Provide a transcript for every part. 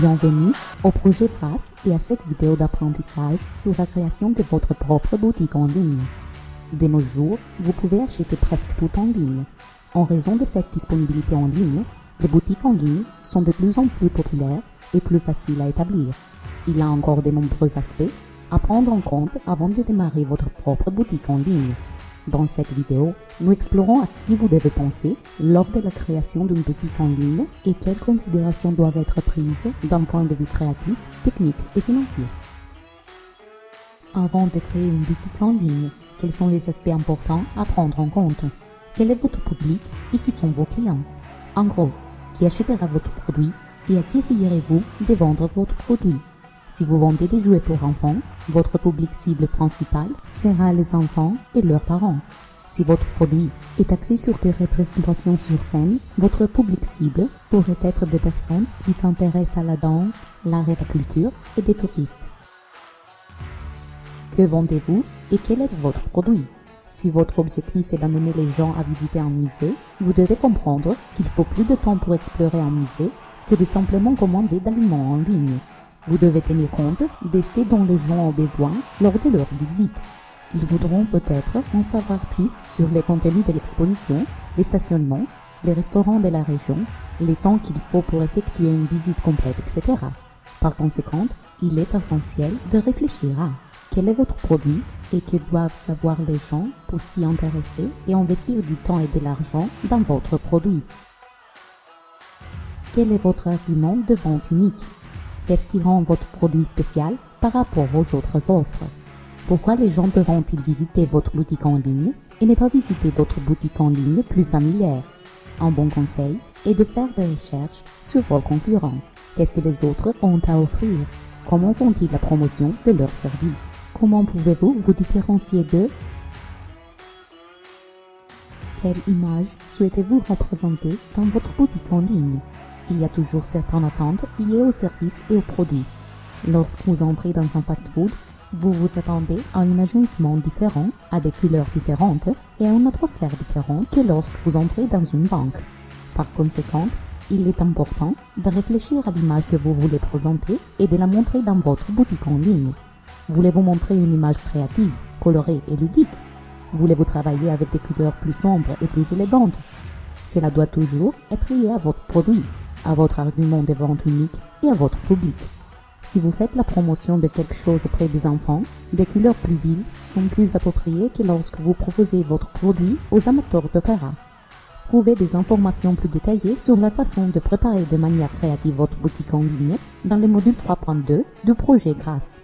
Bienvenue au projet Trace et à cette vidéo d'apprentissage sur la création de votre propre boutique en ligne. De nos jours, vous pouvez acheter presque tout en ligne. En raison de cette disponibilité en ligne, les boutiques en ligne sont de plus en plus populaires et plus faciles à établir. Il y a encore de nombreux aspects à prendre en compte avant de démarrer votre propre boutique en ligne. Dans cette vidéo, nous explorons à qui vous devez penser lors de la création d'une boutique en ligne et quelles considérations doivent être prises d'un point de vue créatif, technique et financier. Avant de créer une boutique en ligne, quels sont les aspects importants à prendre en compte? Quel est votre public et qui sont vos clients? En gros, qui achètera votre produit et à qui essayerez-vous de vendre votre produit? Si vous vendez des jouets pour enfants, votre public cible principal sera les enfants et leurs parents. Si votre produit est axé sur des représentations sur scène, votre public cible pourrait être des personnes qui s'intéressent à la danse, l'art et la culture et des touristes. Que vendez-vous et quel est votre produit? Si votre objectif est d'amener les gens à visiter un musée, vous devez comprendre qu'il faut plus de temps pour explorer un musée que de simplement commander d'aliments en ligne. Vous devez tenir compte de ce dont les gens ont besoin lors de leur visite. Ils voudront peut-être en savoir plus sur les contenus de l'exposition, les stationnements, les restaurants de la région, les temps qu'il faut pour effectuer une visite complète, etc. Par conséquent, il est essentiel de réfléchir à quel est votre produit et que doivent savoir les gens pour s'y intéresser et investir du temps et de l'argent dans votre produit. Quel est votre argument de vente unique? Qu'est-ce qui rend votre produit spécial par rapport aux autres offres? Pourquoi les gens devront-ils visiter votre boutique en ligne et ne pas visiter d'autres boutiques en ligne plus familières? Un bon conseil est de faire des recherches sur vos concurrents. Qu'est-ce que les autres ont à offrir? Comment font-ils la promotion de leurs services? Comment pouvez-vous vous différencier d'eux? Quelle image souhaitez-vous représenter dans votre boutique en ligne? Il y a toujours certaines attentes liées aux services et aux produits. Lorsque vous entrez dans un fast-food, vous vous attendez à un agencement différent, à des couleurs différentes et à une atmosphère différente que lorsque vous entrez dans une banque. Par conséquent, il est important de réfléchir à l'image que vous voulez présenter et de la montrer dans votre boutique en ligne. Voulez-vous montrer une image créative, colorée et ludique? Voulez-vous travailler avec des couleurs plus sombres et plus élégantes? Cela doit toujours être lié à votre produit à votre argument de vente unique et à votre public. Si vous faites la promotion de quelque chose auprès des enfants, des couleurs plus vives sont plus appropriées que lorsque vous proposez votre produit aux amateurs d'opéra. Trouvez des informations plus détaillées sur la façon de préparer de manière créative votre boutique en ligne dans le module 3.2 du projet Grâce.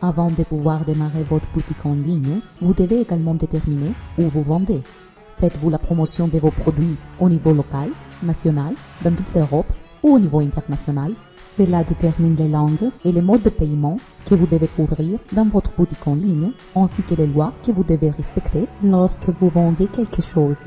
Avant de pouvoir démarrer votre boutique en ligne, vous devez également déterminer où vous vendez. Faites-vous la promotion de vos produits au niveau local, national, dans toute l'Europe ou au niveau international Cela détermine les langues et les modes de paiement que vous devez couvrir dans votre boutique en ligne, ainsi que les lois que vous devez respecter lorsque vous vendez quelque chose.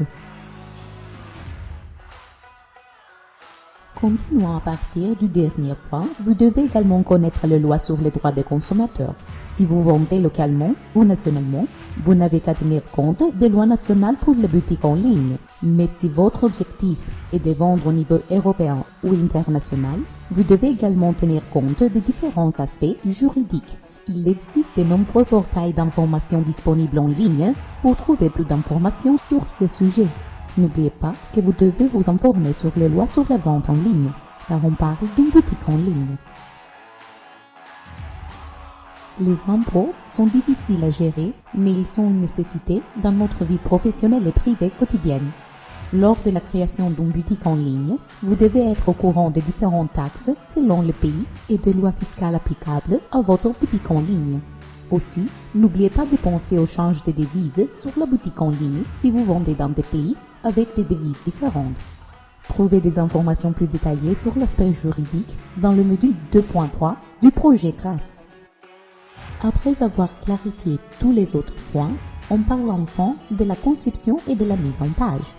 Continuons à partir du dernier point, vous devez également connaître les lois sur les droits des consommateurs. Si vous vendez localement ou nationalement, vous n'avez qu'à tenir compte des lois nationales pour les boutiques en ligne. Mais si votre objectif est de vendre au niveau européen ou international, vous devez également tenir compte des différents aspects juridiques. Il existe de nombreux portails d'information disponibles en ligne pour trouver plus d'informations sur ces sujets. N'oubliez pas que vous devez vous informer sur les lois sur la vente en ligne, car on parle d'une boutique en ligne. Les impôts sont difficiles à gérer, mais ils sont une nécessité dans notre vie professionnelle et privée quotidienne. Lors de la création d'une boutique en ligne, vous devez être au courant des différentes taxes selon le pays et des lois fiscales applicables à votre boutique en ligne. Aussi, n'oubliez pas de penser au change des devises sur la boutique en ligne si vous vendez dans des pays avec des devises différentes. Trouvez des informations plus détaillées sur l'aspect juridique dans le module 2.3 du projet GRACE. Après avoir clarifié tous les autres points, on parle enfin de la conception et de la mise en page.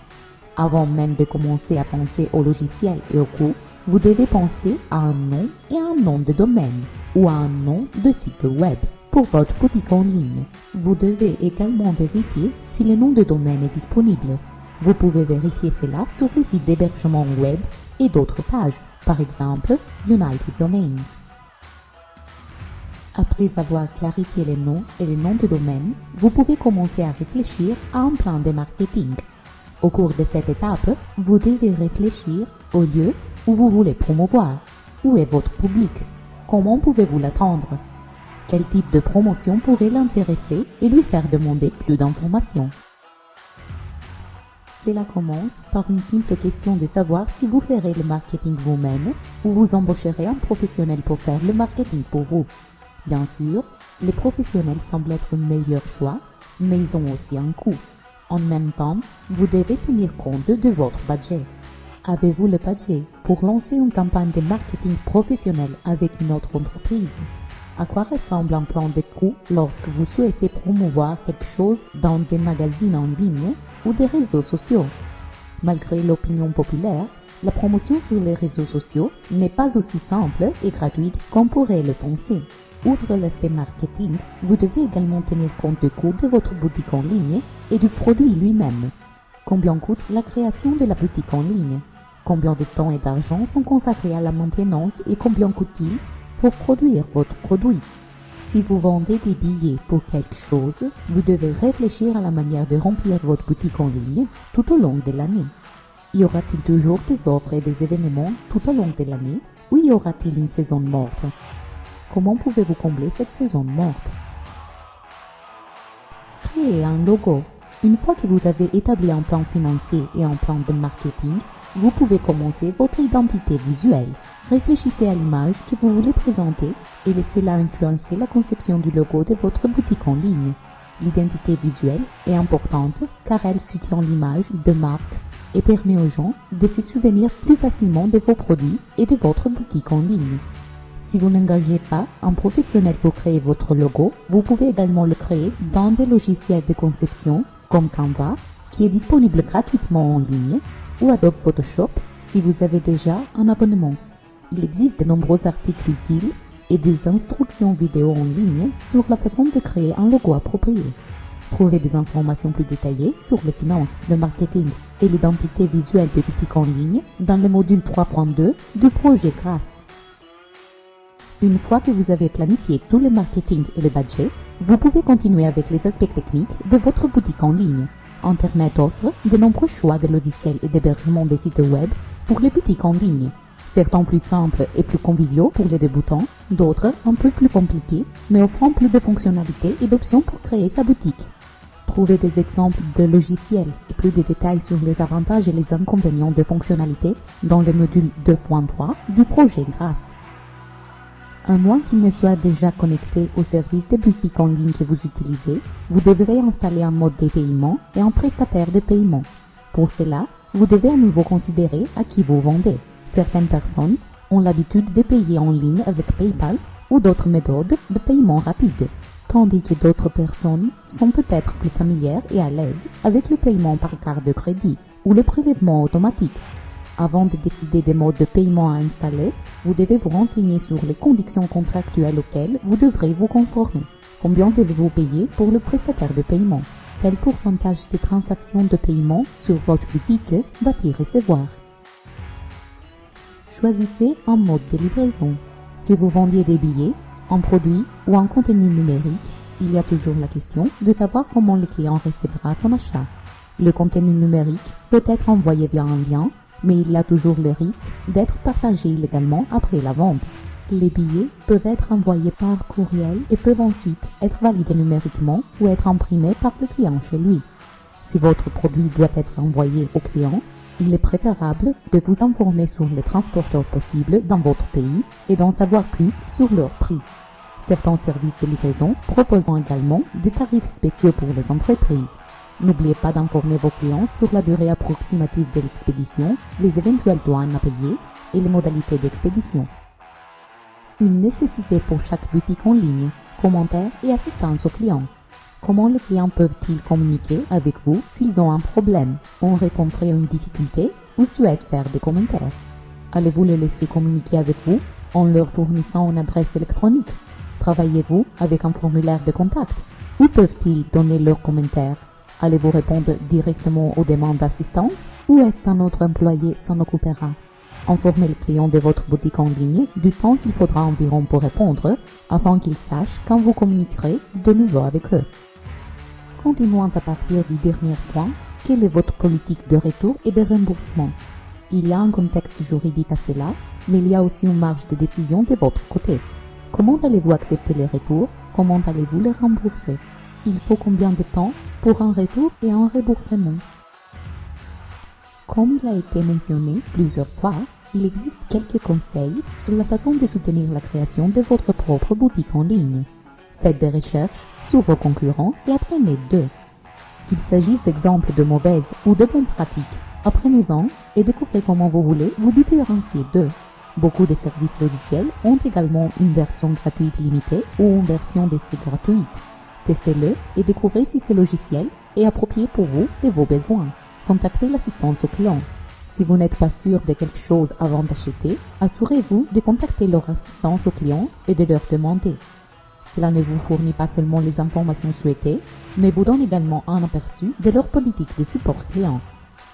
Avant même de commencer à penser au logiciel et au coût, vous devez penser à un nom et à un nom de domaine ou à un nom de site web pour votre boutique en ligne. Vous devez également vérifier si le nom de domaine est disponible. Vous pouvez vérifier cela sur les sites d'hébergement web et d'autres pages, par exemple United Domains. Après avoir clarifié les noms et les noms de domaine, vous pouvez commencer à réfléchir à un plan de marketing. Au cours de cette étape, vous devez réfléchir au lieu où vous voulez promouvoir. Où est votre public? Comment pouvez-vous l'attendre? Quel type de promotion pourrait l'intéresser et lui faire demander plus d'informations? Cela commence par une simple question de savoir si vous ferez le marketing vous-même ou vous embaucherez un professionnel pour faire le marketing pour vous. Bien sûr, les professionnels semblent être le meilleur choix, mais ils ont aussi un coût. En même temps, vous devez tenir compte de votre budget. Avez-vous le budget pour lancer une campagne de marketing professionnel avec une autre entreprise? À quoi ressemble un plan de coût lorsque vous souhaitez promouvoir quelque chose dans des magazines en ligne ou des réseaux sociaux? Malgré l'opinion populaire, la promotion sur les réseaux sociaux n'est pas aussi simple et gratuite qu'on pourrait le penser. Outre l'aspect marketing, vous devez également tenir compte du coût de votre boutique en ligne et du produit lui-même. Combien coûte la création de la boutique en ligne? Combien de temps et d'argent sont consacrés à la maintenance et combien coûte-t-il pour produire votre produit si vous vendez des billets pour quelque chose, vous devez réfléchir à la manière de remplir votre boutique en ligne tout au long de l'année. Y aura-t-il toujours des offres et des événements tout au long de l'année ou y aura-t-il une saison morte? Comment pouvez-vous combler cette saison morte? Créer un logo. Une fois que vous avez établi un plan financier et un plan de marketing, vous pouvez commencer votre identité visuelle. Réfléchissez à l'image que vous voulez présenter et laissez-la influencer la conception du logo de votre boutique en ligne. L'identité visuelle est importante car elle soutient l'image de marque et permet aux gens de se souvenir plus facilement de vos produits et de votre boutique en ligne. Si vous n'engagez pas un professionnel pour créer votre logo, vous pouvez également le créer dans des logiciels de conception comme Canva, qui est disponible gratuitement en ligne ou Adobe Photoshop si vous avez déjà un abonnement. Il existe de nombreux articles utiles et des instructions vidéo en ligne sur la façon de créer un logo approprié. Trouvez des informations plus détaillées sur les finances, le marketing et l'identité visuelle des boutiques en ligne dans le module 3.2 du projet GRACE. Une fois que vous avez planifié tout le marketing et le budget, vous pouvez continuer avec les aspects techniques de votre boutique en ligne. Internet offre de nombreux choix de logiciels et d'hébergement des sites web pour les boutiques en ligne. Certains plus simples et plus conviviaux pour les débutants, d'autres un peu plus compliqués, mais offrant plus de fonctionnalités et d'options pour créer sa boutique. Trouvez des exemples de logiciels et plus de détails sur les avantages et les inconvénients de fonctionnalités dans le module 2.3 du projet GRACE. À moins qu'il ne soit déjà connecté au service de boutique en ligne que vous utilisez, vous devrez installer un mode de paiement et un prestataire de paiement. Pour cela, vous devez à nouveau considérer à qui vous vendez. Certaines personnes ont l'habitude de payer en ligne avec PayPal ou d'autres méthodes de paiement rapide, tandis que d'autres personnes sont peut-être plus familières et à l'aise avec le paiement par carte de crédit ou le prélèvement automatique. Avant de décider des modes de paiement à installer, vous devez vous renseigner sur les conditions contractuelles auxquelles vous devrez vous conformer. Combien devez-vous payer pour le prestataire de paiement? Quel pourcentage des transactions de paiement sur votre boutique va-t-il recevoir? Choisissez un mode de livraison. Que vous vendiez des billets, un produit ou un contenu numérique, il y a toujours la question de savoir comment le client recevra son achat. Le contenu numérique peut être envoyé via un lien mais il y a toujours le risque d'être partagé illégalement après la vente. Les billets peuvent être envoyés par courriel et peuvent ensuite être validés numériquement ou être imprimés par le client chez lui. Si votre produit doit être envoyé au client, il est préférable de vous informer sur les transporteurs possibles dans votre pays et d'en savoir plus sur leur prix. Certains services de livraison proposent également des tarifs spéciaux pour les entreprises. N'oubliez pas d'informer vos clients sur la durée approximative de l'expédition, les éventuelles douanes à payer et les modalités d'expédition. Une nécessité pour chaque boutique en ligne, commentaires et assistance aux clients. Comment les clients peuvent-ils communiquer avec vous s'ils ont un problème, ont rencontré une difficulté ou souhaitent faire des commentaires? Allez-vous les laisser communiquer avec vous en leur fournissant une adresse électronique? Travaillez-vous avec un formulaire de contact? Où peuvent-ils donner leurs commentaires? Allez-vous répondre directement aux demandes d'assistance ou est-ce qu'un autre employé s'en occupera? Informez le client de votre boutique en ligne du temps qu'il faudra environ pour répondre afin qu'il sache quand vous communiquerez de nouveau avec eux. Continuons à partir du dernier point, quelle est votre politique de retour et de remboursement? Il y a un contexte juridique à cela, mais il y a aussi une marge de décision de votre côté. Comment allez-vous accepter les retours? Comment allez-vous les rembourser? Il faut combien de temps pour un retour et un remboursement Comme il a été mentionné plusieurs fois, il existe quelques conseils sur la façon de soutenir la création de votre propre boutique en ligne. Faites des recherches sur vos concurrents et apprenez d'eux. Qu'il s'agisse d'exemples de mauvaises ou de bonnes pratiques, apprenez-en et découvrez comment vous voulez vous différencier d'eux. Beaucoup de services logiciels ont également une version gratuite limitée ou une version d'essai gratuite. Testez-le et découvrez si ce logiciel est approprié pour vous et vos besoins. Contactez l'assistance au client. Si vous n'êtes pas sûr de quelque chose avant d'acheter, assurez-vous de contacter leur assistance au client et de leur demander. Cela ne vous fournit pas seulement les informations souhaitées, mais vous donne également un aperçu de leur politique de support client.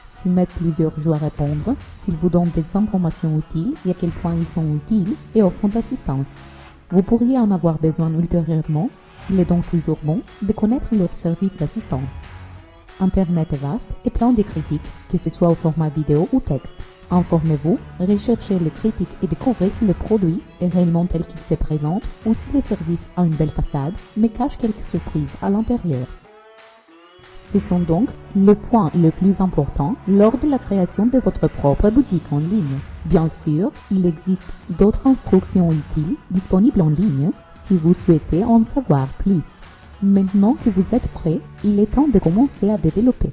S'ils mettent plusieurs jours à répondre, s'ils vous donnent des informations utiles et à quel point ils sont utiles et offrent d'assistance. Vous pourriez en avoir besoin ultérieurement, il est donc toujours bon de connaître leur service d'assistance. Internet est vaste et plein de critiques, que ce soit au format vidéo ou texte. Informez-vous, recherchez les critiques et découvrez si le produit est réellement tel qu'il se présente ou si le service a une belle façade mais cache quelques surprises à l'intérieur. Ce sont donc le point le plus important lors de la création de votre propre boutique en ligne. Bien sûr, il existe d'autres instructions utiles disponibles en ligne si vous souhaitez en savoir plus. Maintenant que vous êtes prêt, il est temps de commencer à développer.